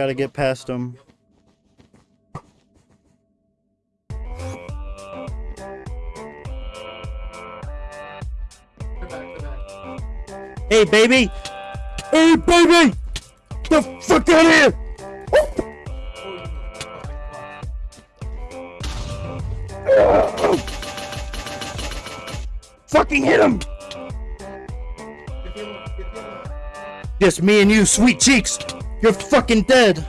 just gotta get past him. Hey, baby! Hey, baby! The fuck out of here! Fucking hit him! Just me and you, sweet cheeks. You're fucking dead.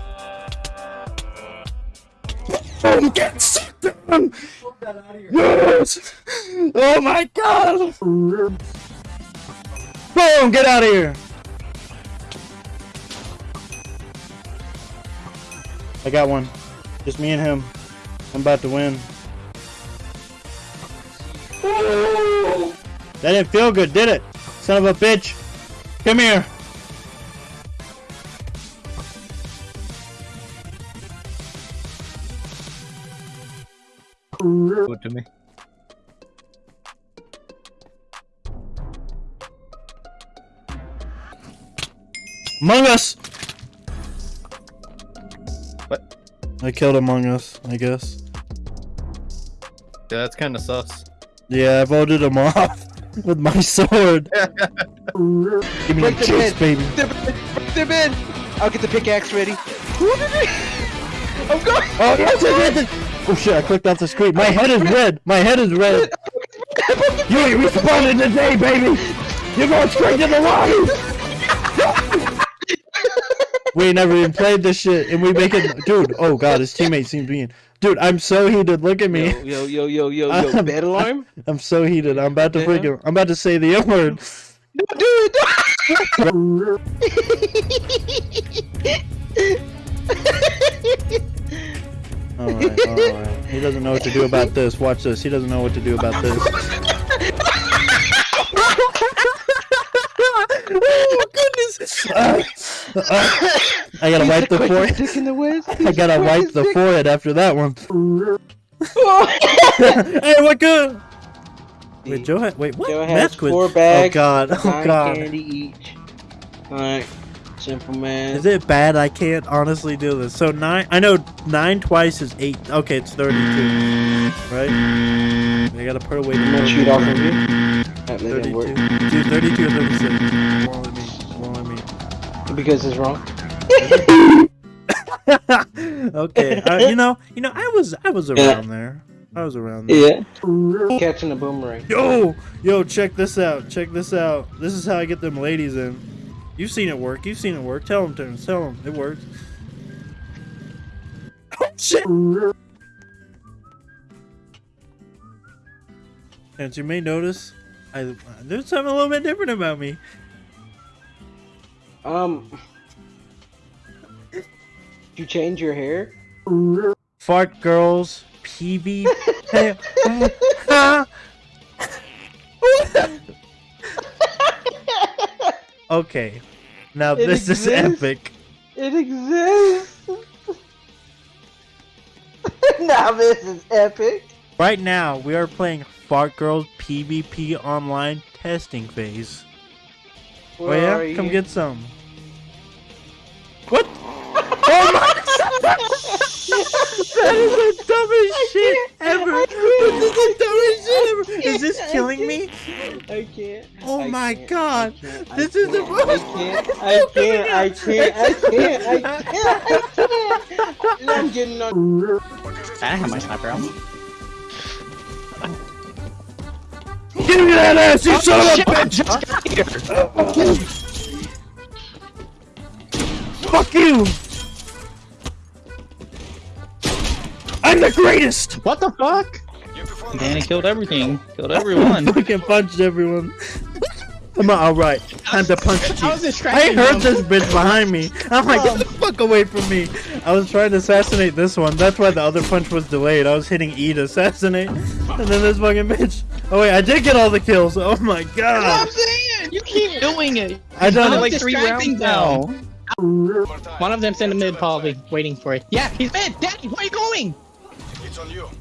Boom, get sucked down. Yes. Oh my god. Boom, get out of here. I got one. Just me and him. I'm about to win. That didn't feel good, did it? Son of a bitch. Come here. Good to me. Among Us! What? I killed Among Us, I guess. Yeah, that's kind of sus. Yeah, I voted him off with my sword. Give me Break the the chase, pin. baby. Break them in. I'll get the pickaxe ready. I'm going. Oh, yes, yes, yes. Oh shit, I clicked off the screen. My head is red. My head is red. You ain't responding today, baby. You're going straight to the lobby. we never even played this shit, and we make it, dude. Oh god, his teammate seems mean. Dude, I'm so heated. Look at me. Yo, yo, yo, yo, yo, yo. I'm- Bed alarm? I'm so heated. I'm about to Yeah. freaking. I'm about to say the N word. Don't do it. All right, all right. He doesn't know what to do about this. Watch this. He doesn't know what to do about this. oh goodness! Uh, uh, I gotta wipe the forehead. The I gotta wipe the forehead after that one. hey, what good? Wait, Joe had wait what? Joe has Math quiz. four bags. Oh god! oh god! candy each. Alright. Simple man. Is it bad? I can't honestly do this. So nine. I know nine twice is eight. Okay, it's thirty-two. Right? I gotta put away the. I'm gonna cheat off of you. That didn't work. 32. Dude, 32 or 36. Wrong with me. Wrong with me. Because it's wrong. okay, uh, you know, you know, I was, I was Yeah. around there. I was around there. Yeah. Catching a boomerang. Yo, yo, check this out. Check this out. This is how I get them ladies in. You've seen it work. You've seen it work. Tell them, Terrence. Tell them it works. Oh shit! As you may notice, I there's something a little bit different about me. Um. Did you change your hair? Fart girls, PV. Okay, now It this is epic. It exists. now this is epic. Right now, we are playing Fart Girls PvP online testing phase. Where oh yeah, are you? come get some. That is the dumbest shit ever. I This is the dumbest shit ever. Is this killing can't. me? I can't. Oh I my can't, God. I can't, I This is the can't, most- I can't. I can't. I can't. I can't. I can't. I can't. I'm getting on. I have my sniper out. Give me that ass, you son Oh, of a bitch! Fuck you! I'm the greatest! What the fuck? Danny killed everything. Killed everyone. Fucking punched everyone. Come on, alright. Time to punch you. I I heard him. this bitch behind me. I'm like, get the fuck away from me. I was trying to assassinate this one. That's why the other punch was delayed. I was hitting E to assassinate. And then this fucking bitch. Oh wait, I did get all the kills. Oh my god. what I'm saying. You keep doing it. I done it. like three rounds now. One of them's in the mid, probably waiting for it. Yeah, he's mid. Daddy, where are you going?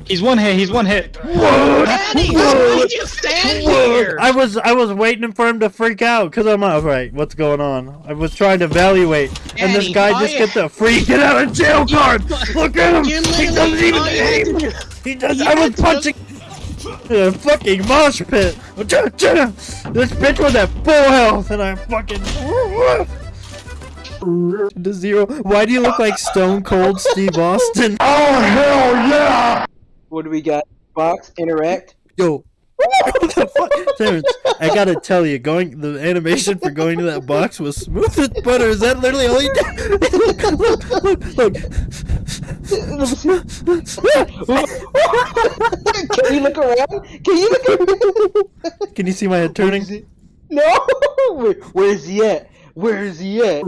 He's one hit. He's one hit. Danny, why did you stand here? I was I was waiting for him to freak out because I'm like, all right. What's going on? I was trying to evaluate, and this guy just gets a free get out of jail card. Look at him. He doesn't even all you aim. He does. You I was had to- punching. A fucking mosh pit. This bitch was at full health, and I fucking. To zero. Why do you look like Stone Cold Steve Austin? Oh hell yeah! What do we got? Box, interact. Yo. What the fuck? Terrence, I gotta tell you, going the animation for going to that box was smooth as butter. Is that literally all you did? look, look, look, look. Can you look around? Can you look around? Can you see my head turning? No! Where, where is he at? Where is he at?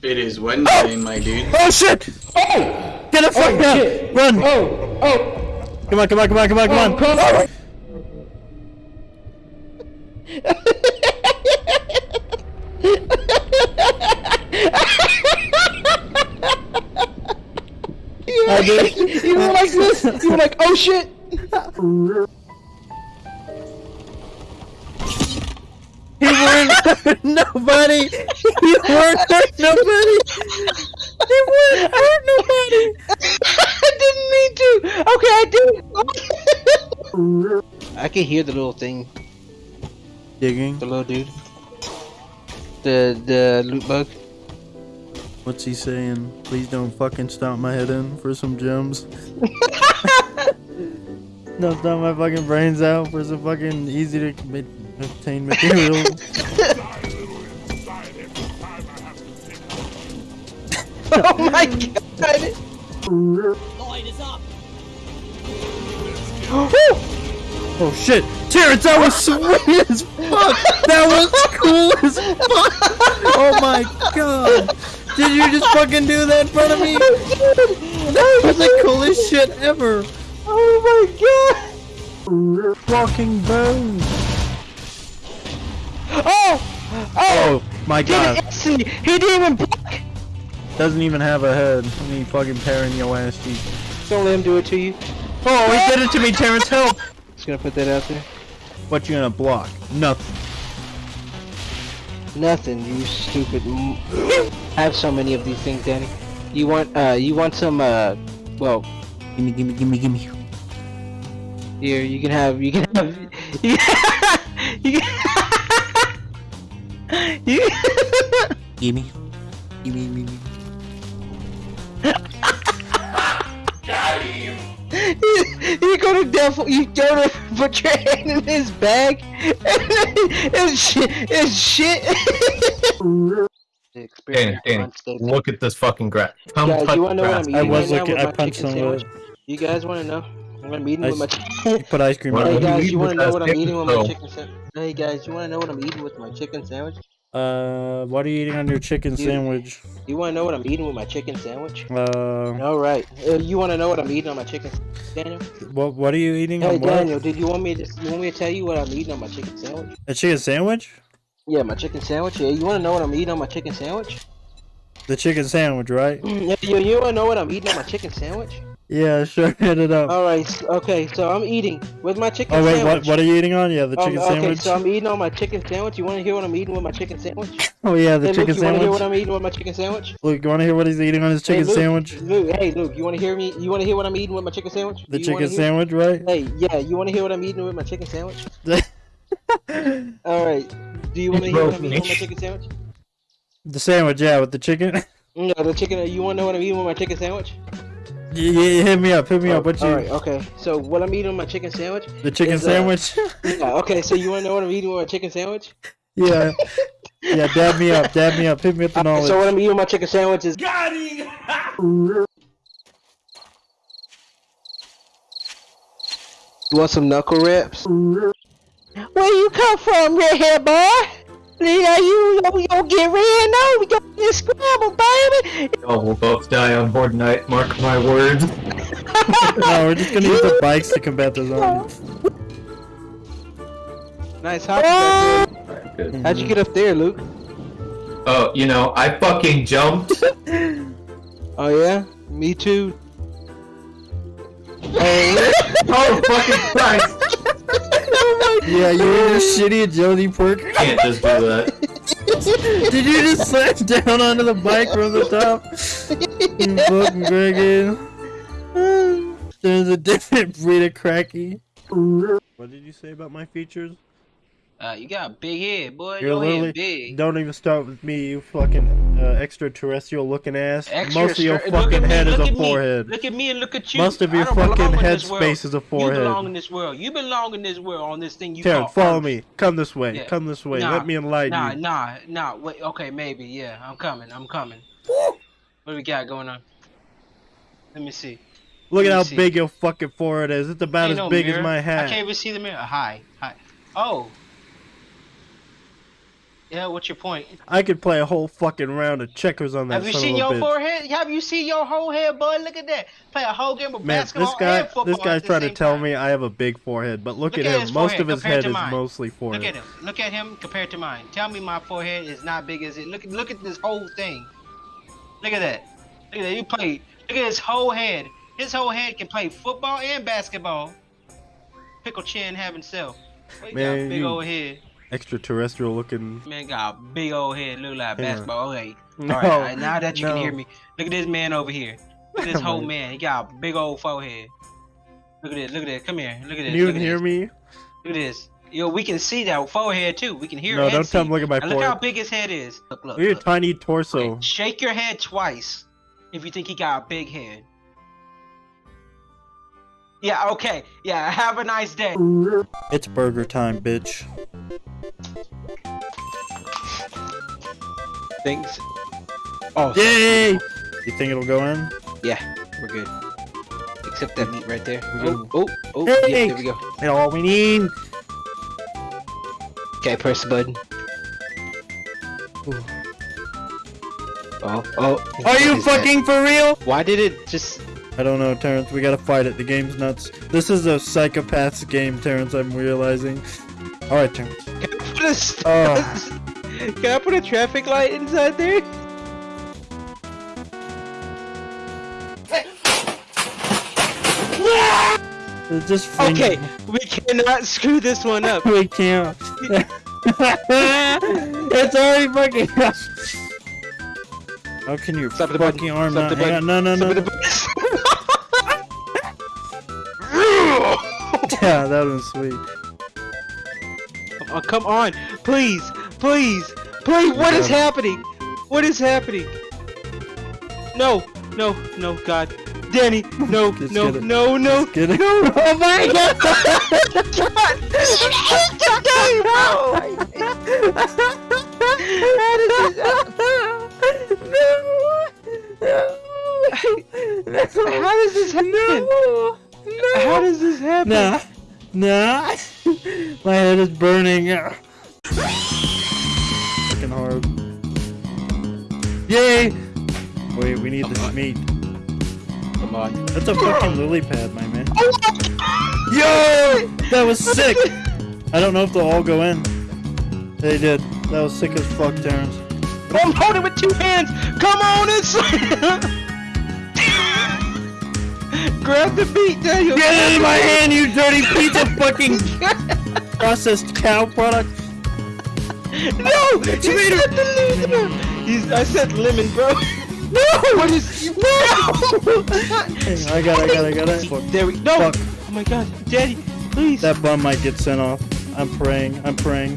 It is Wednesday, oh! my dude. Oh shit! Oh! Get the oh, fuck Oh, out! shit. Run! Oh! Oh! Come on, come on, come on, come on, come on! Oh, come on. You were like, you were like this. You were like, oh shit. He weren't hurt nobody! He weren't hurt nobody! He weren't hurt nobody! I didn't mean to. Okay, I did. I can hear the little thing, Digging. the little dude. The the loot bug. What's he saying? Please don't fucking stomp my head in for some gems. don't stomp my fucking brains out for some fucking easy to obtain material. Oh my mm. god. oh shit! Terrence, that was sweet as fuck! That was cool as fuck! Oh my god! Did you just fucking do that in front of me? That was the coolest shit ever! Oh my god. Walking bones! Oh! Oh! Oh my god! He didn't even block. Doesn't even have a head. Let Me fucking tearing your ass cheek. Don't let him do it to you. Oh, he did it to me, Terrence, help! Just gonna put that out there. What you gonna block? Nothing. Nothing, you stupid. I have so many of these things, Danny. You want, uh, you want some, uh, well, Gimme, gimme, gimme, gimme. here, you can have, you can have, you can, you can, you Gimme. Gimme, gimme, gimme. you, you go to devil, you go to put your hand in his bag, and it's shit, it's shit. Danny, Danny, look at this fucking grass. Come Guys, you wanna know what. I'm I eating was right now looking- with I my punched chicken some sandwich? You guys wanna know? I'm eating I with my chicken. Put ice cream Hey on you guys, you wanna know what I'm eating with my chicken sandwich? Hey guys, you wanna know what I'm eating with my chicken sandwich? Uh, what are you eating on your chicken sandwich? You wanna know what I'm eating with my chicken sandwich? Uh, All right. Uh, you wanna know what I'm eating on my chicken, Daniel? what what are you eating Hey on what? Daniel, did you want me to? You want me to tell you what I'm eating on my chicken sandwich? A chicken sandwich? Yeah, my chicken sandwich. Yeah, you wanna know what I'm eating on my chicken sandwich? The chicken sandwich, right? yeah, you, you wanna know what I'm eating on my chicken sandwich? Yeah, sure. Hit it up. All right. Okay, so I'm eating with my chicken Oh wait, sandwich. what what are you eating on? Yeah, the Um, chicken okay, sandwich. so I'm eating on my chicken sandwich. You want to hear what I'm eating with my chicken sandwich? Oh yeah, the hey, chicken Luke, you want to hear what sandwich. I'm eating with my chicken sandwich? Luke, you want to hear what he's eating on his Hey, chicken Luke, sandwich? Luke, hey, Luke, you want to hear me? You want to hear what I'm eating with my chicken sandwich? The you chicken sandwich, right? Hey, yeah, you want to hear what I'm eating with my chicken sandwich? All right. Do you want to hear what I'm eating with my chicken sandwich? the sandwich, yeah, with the chicken. No, the chicken. You want to know what I'm eating with my chicken sandwich? Yeah, yeah, hit me up, hit me up. What you? All right. Okay. So what I'm eating on my chicken sandwich? The chicken is, uh, sandwich. Yeah. Okay. So you want to know what I'm eating on my chicken sandwich? yeah, yeah. Dab me up, dab me up. Hit me with the Okay, knowledge. so what I'm eating on my chicken sandwich is. You want some knuckle wraps? Where you come from, redhead boy? You know, you, you, you get red, no, we got this scramble, baby. Oh, we'll both die on Horde Night. Mark my words. no, we're just gonna use the bikes to combat the zombies. Nice hop back there. Alright. How'd you get up there, Luke? Oh, you know, I fucking jumped. Oh yeah, me too. Oh fucking Christ! Yeah, you were just shitty agility perk. Can't just do that. Did you just slam down onto the bike from the top? You fucking Gregan. There's a different breed of cracky. What did you say about my features? Uh, you got a big head, boy. You're Your literally- big. Don't even start with me, you fucking uh, extraterrestrial looking ass. Extra Most of your fucking me, head is a at me, forehead. Look at me and look at you. Most of your I fucking head space is a forehead. You belong in this world. You belong in this world on this thing you call follow Earth. me. Come this way. Yeah. Come this way. Nah, Let me enlighten Nah, you. nah, nah. nah. Wait. Okay, maybe. Yeah, I'm coming. I'm coming. What do we got going on? Let me see. Look at let me how see. big your fucking forehead is. It's about Ain't as no big mirror. as my I hat. can't even see the mirror. Hi, hi. Oh. Yeah, what's your point? I could play a whole fucking round of checkers on that Have you seen your bitch. forehead? Have you seen your whole head, bud? Look at that. Play a whole game of Man, basketball this guy, and football this guy's trying to tell time. me I have a big forehead, but look, Look at at him. Most of his head is mostly Look at him. Look at him compared to mine. Tell me my forehead is not big as it. Look at look at this whole thing. Look at that. Look at that. You play. Look at his whole head. His whole head can play football and basketball. Pickle chin have himself. Boy, he got big you- old head. Extraterrestrial looking. Man got a big old head. Look like Yeah. basketball. Okay. No, All right, all right. Now that you no. can hear me, look at this man over here. Look at this whole Man. He got a big old forehead. Look at this. Look at this. Come here. Look at this. Can you at hear this. me? Look at this. Yo, we can see that forehead too. We can hear. No, don't tell him. Look at my Now look how big his head is. Look, look. Look at your tiny torso. Okay, Shake your head twice if you think he got a big head. Yeah. Okay. Yeah. Have a nice day. It's burger time, bitch. Thanks. Oh. Yay! You think it'll go in? Yeah. We're good. Except that meat right there. We're Oh. Oh. Oh. Hey! Yeah, there we go. That's all we need. Okay. Press the button. Ooh. Oh. Oh. Are What you is that? fucking for real? Why did it just? I don't know, Terrence. We gotta fight it. The game's nuts. This is a psychopath's game, Terrence. I'm realizing. All right, Terrence. Can I put a, st- Oh. Can I put a traffic light inside there? Just Okay, we cannot screw this one up. we can't. it's already fucking. How can your Stop the button. fucking arm Stop not? the Hang on, no, no, no. Stop the that was sweet. Come on, come on, please, please, please. What is Yeah. happening? What is happening? No, no, no, God, Danny, no, Just no, get no, no. Just kidding. Oh my god! How does this happen? No How does this happen? Nah, nah. My head is burning. Fucking hard. Yay! Wait, we need this meat. Come on. That's a fucking lily pad, my man. Oh Yo! That was sick! I don't know if they'll all go in. They did. That was sick as fuck, Terrence. I'm holding with two hands. Come on inside. Grab the beat, Daniel. Get out of my hand, you dirty piece of fucking processed cow product! No! You said the lemon! He's, I said lemon, bro. No! What is... No! I got it, I got it, I got it. Fuck. there we... No! Fuck. Oh my god. Daddy, please. That bum might get sent off. I'm praying, I'm praying.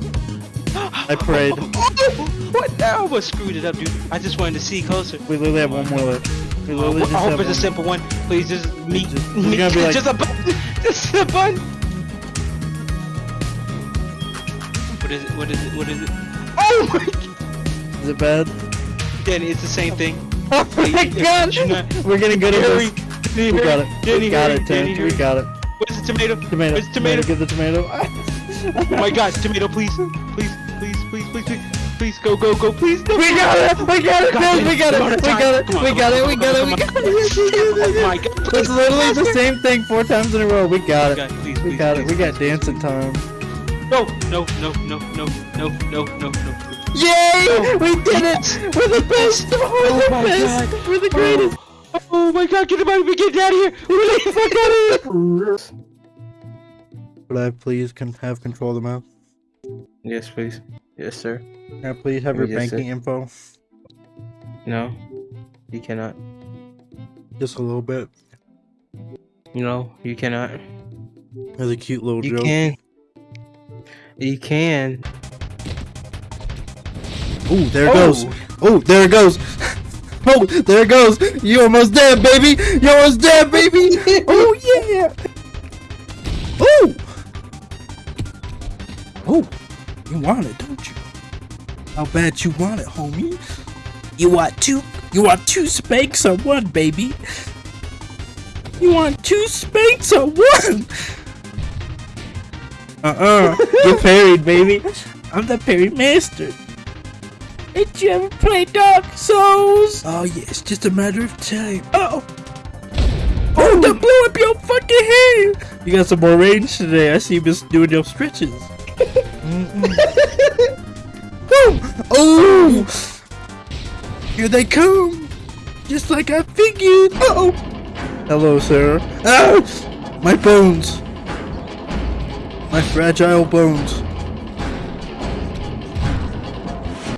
I prayed. Oh, what? I almost screwed it up, dude. I just wanted to see closer. We literally have one more left. I hope have it's a simple one. Please, just meat. Just- meat. gonna be like- just a button. Just a button. What is it? What is it? What is it? Oh my Is it bad? Danny, it's the same thing. Oh my god! Not- We're getting good at Hurry. this. Danny, We got it. Danny, We got it, Danny. We got it. Where's the tomato? Tomato. Where's the tomato? Get the tomato. Oh my god, tomato, please. Please, please, please, please, please. Please, go, go, go, please. No. We got it! We got it! God, Terrence, we got it! come on, We time. got it! Come on, We come got on, it! We come got on, it! We come got it! Oh my god. It's please. literally the same thing four times in a row. We got oh God, it. please, We please, got it. please, We got please, dancing time. No, no, no, no, no, no, no, no, no. Yay! No. We did it! We're the best! We're Oh the my best! God. We're the greatest! Oh, oh my god, get him out of here, get out of here! Get the fuck out of here! Would I please can have control of the map? Yes, please. Yes, sir. Can I please have your Yes, sir. banking info? No, you cannot. Just a little bit. No, you cannot. That's a cute little You joke. can. You can. Ooh, there it oh! goes. Oh, there it goes. Oh, there it goes. You almost dead, baby. You almost dead, baby. Oh yeah. Oh. Oh, you want it, don't you? How bad you want it, homie? You want two? You want two spanks or one, baby? You want two spanks or one? Uh-uh. Get parried, baby. I'm the parry master. Did you ever play Dark Souls? Oh yeah, it's just a matter of time. Oh! Oh, don't blow up your fucking head! You got some more range today. I see you been doing your stretches. Mm-mm. oh! Oh! Here they come! Just like I figured! Oh! Hello, sir. Ah! My bones! My fragile bones.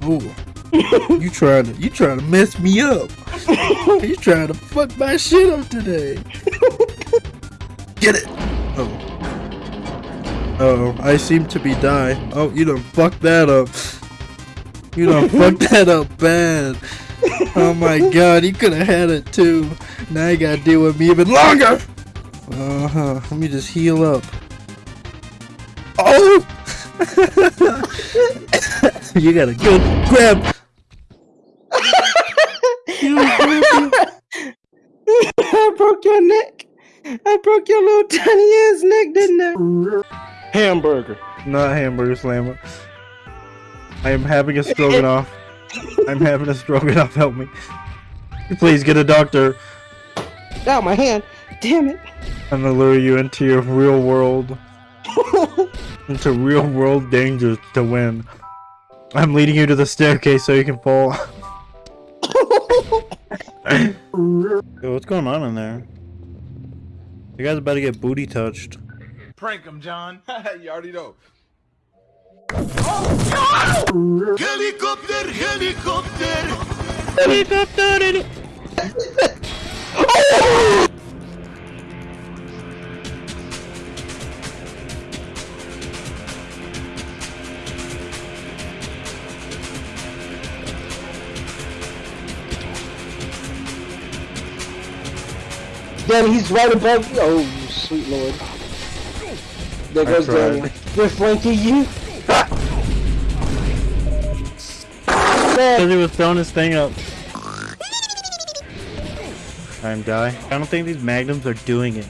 Oh. you trying to you trying to mess me up. you trying to fuck my shit up today. Get it. Oh. Oh, I seem to be die. Oh, you done fucked that up. You done fucked that up bad. Oh my god, you could have had it too. Now you gotta deal with me even longer. Uh huh. Let me just heal up. Oh! you gotta go grab. I broke your neck. I broke your little tiny ass neck, didn't I? Hamburger. Not hamburger slammer. I am having a stroganoff. I'm having a stroganoff. Help me. Please get a doctor. Ow, my hand. Damn it. I'm gonna lure you into your real world. into real world dangers to win. I'm leading you to the staircase so you can fall. Yo, what's going on in there? You guys about to get booty touched. Prank him, John. you already know. Helicopter, helicopter. Helicopter! Danny, he's right above you. Oh, sweet lord. There goes tried. Danny. They're flanking you. Because he was throwing his thing up. Time die. I don't think these magnums are doing it.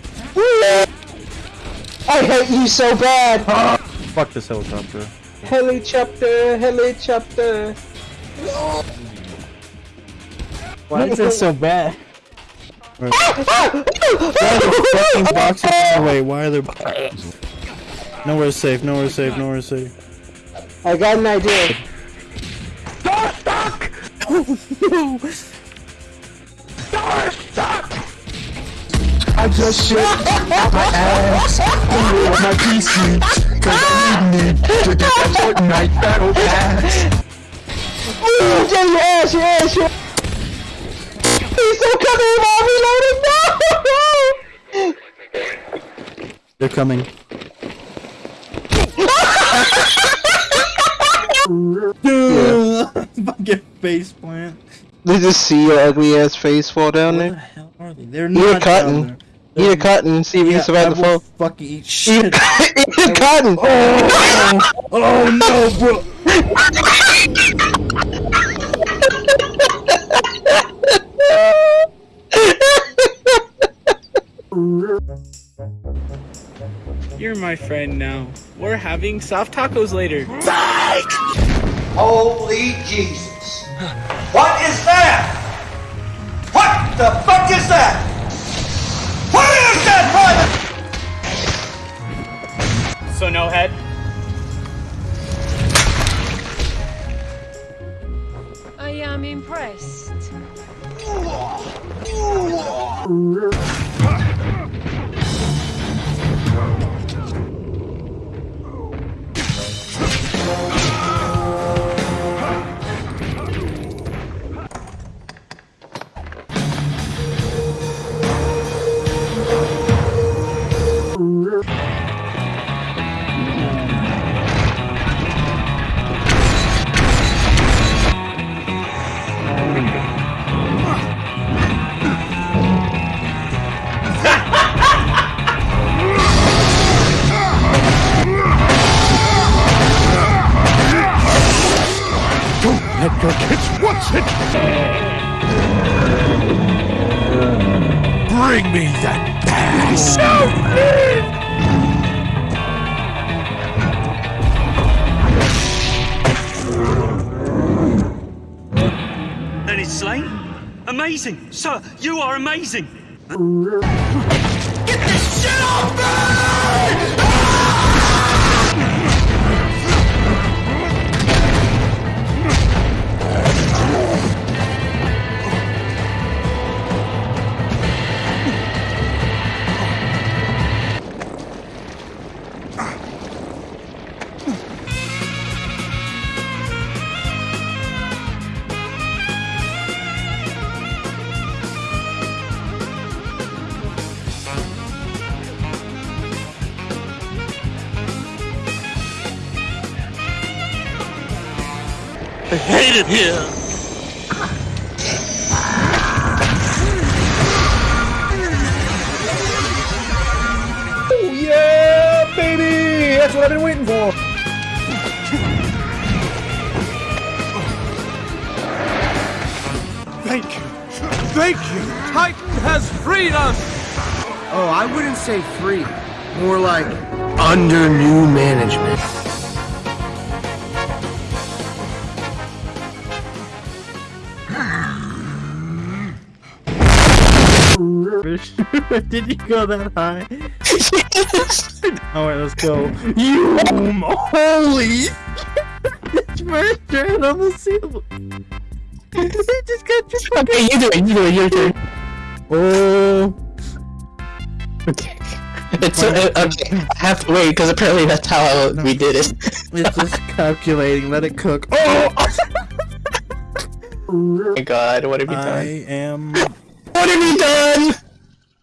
I hate you so bad. Fuck this helicopter. Helicopter, helicopter. Why is this so bad? Why are the fucking boxes in the way? Why are there? boxes? Nowhere's safe. Nowhere's safe. Nowhere's safe. I got an idea. I just shit my ass my PC Cause I need me to get that Fortnite battle pass Danny, your ass, your ass, your He's so coming while reloading. No! They're coming. Face plant. They just see your ugly ass face fall down Where the there. hell are they? They're Eat a not cotton. down there. Eat a cotton and see if you Yeah, can survive I the fall. fucking eat Eat, shit. eat a cotton. Oh, oh no, bro. You're my friend now. We're having soft tacos later. Holy Jesus. What is that? What the fuck is that? What is that, private? So no head? I am impressed. Sir, you are amazing! I hate it here! Oh yeah, baby! That's what I've been waiting for! Thank you! Thank you! Titan has freed us! Oh, I wouldn't say free. More like under new management. Did you go that high? Alright, let's go. You holy! Your head on the ceiling. Just got your Okay, you do it. You do it. Your turn. Oh, Okay. It's uh, okay. I have to wait because apparently that's how we did it. it's just calculating. Let it cook. Oh! oh my god, what have you I done? am. What have you done?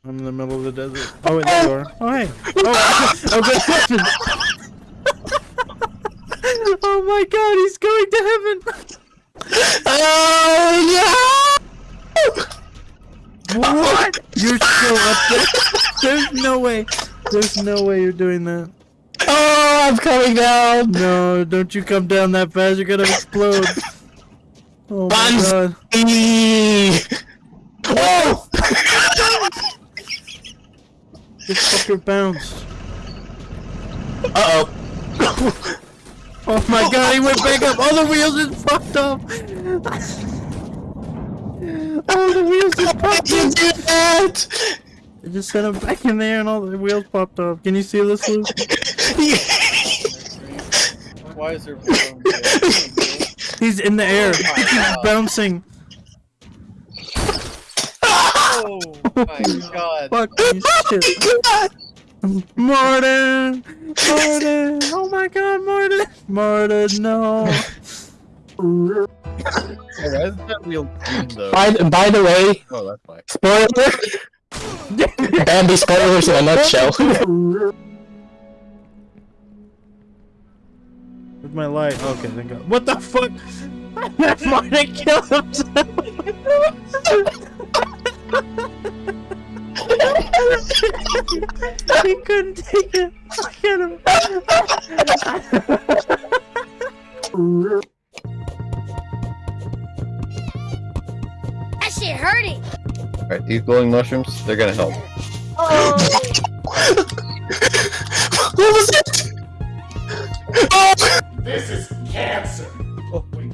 I'm in the middle of the desert. Oh, wait, there you are. Oh, hey. Oh, oh good question. oh my god, he's going to heaven. Oh no! What? You're still up there? There's no way. There's no way you're doing that. Oh, I'm coming down. No, don't you come down that fast. You're gonna explode. Oh my god. Banzai! Oh! This fucker bounced. Uh oh. Oh my god, he went back up. All the wheels just popped off. All the wheels just popped You off. did that! It just sent him back in there and all the wheels popped off. Can you see this, Luke? Why is there He's in the air. He's bouncing. Oh my god. Fuck you shit. Martin! Martin! Oh my god, Martin! Martin, no! Why is that wheel green though? by, by the way, Oh, that's why. spoiler! Bambi spoilers in a nutshell. Where's my light? Okay, thank god. What the fuck? Martin killed himself! he couldn't take it. Look at him. That shit hurting. Alright, these glowing mushrooms, they're gonna help. Oh. what was it? Oh! This is cancer. Oh, wait.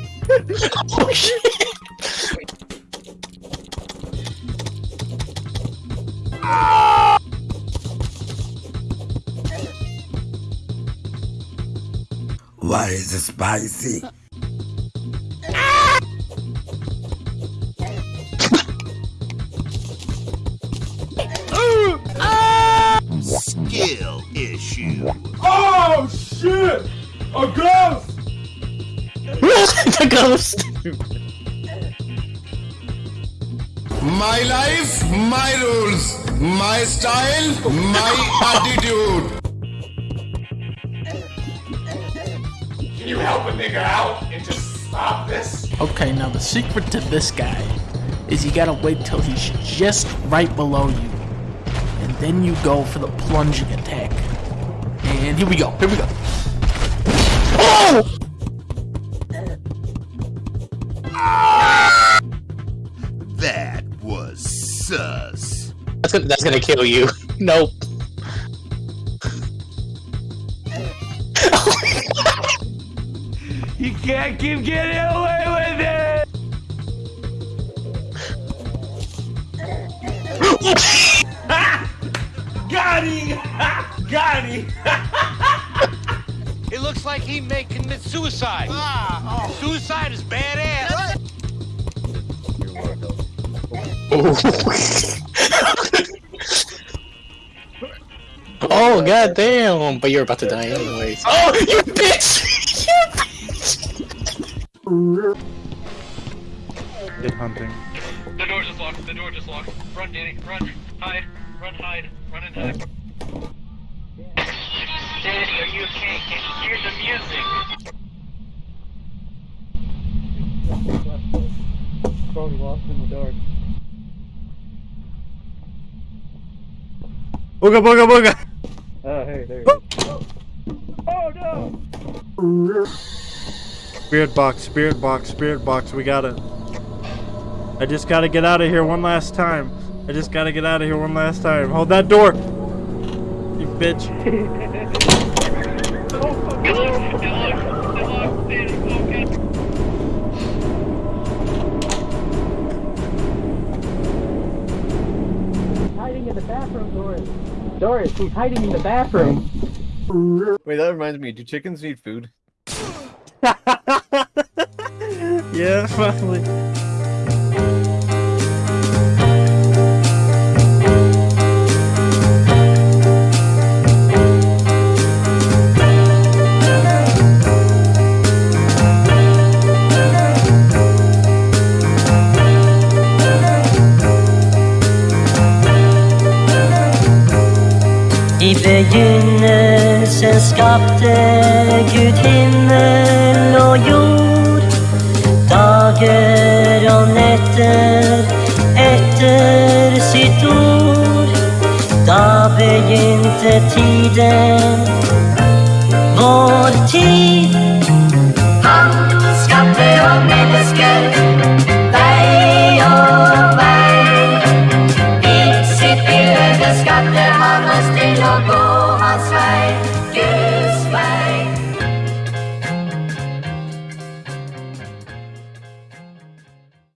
oh shit! Why is it spicy? Skill issue. Oh shit! A ghost! The ghost. My life, my rules. My style, my attitude. Can you help a nigga out and just stop this? Okay, now the secret to this guy is you gotta wait till he's just right below you. And then you go for the plunging attack. And here we go, here we go. Oh! That's gonna, that's gonna kill you. Nope. You can't keep getting away with it! Got him! Got him! It looks like he may commit suicide. Ah, Suicide is badass. Oh god uh, damn! But you're about to die anyways. Oh, you bitch! you bitch! Good hunting. The door just locked. The door just locked. Run, Danny. Run. Hide. Run, hide. Run and hide. Danny, are you okay? Can you hear the music? Probably lost in the dark. Booga booga booga! Oh, hey, there you go. Oh no! Spirit box, spirit box, spirit box, we got it. I just gotta get out of here one last time. I just gotta get out of here one last time. Hold that door! You bitch. Hiding in the bathroom, Doris. Doris, he's hiding in the bathroom. Wait, that reminds me. Do chickens need food? yeah, probably. Skapte Gud himmel og jord. Dager og netter etter sitt ord. Da begynte tiden,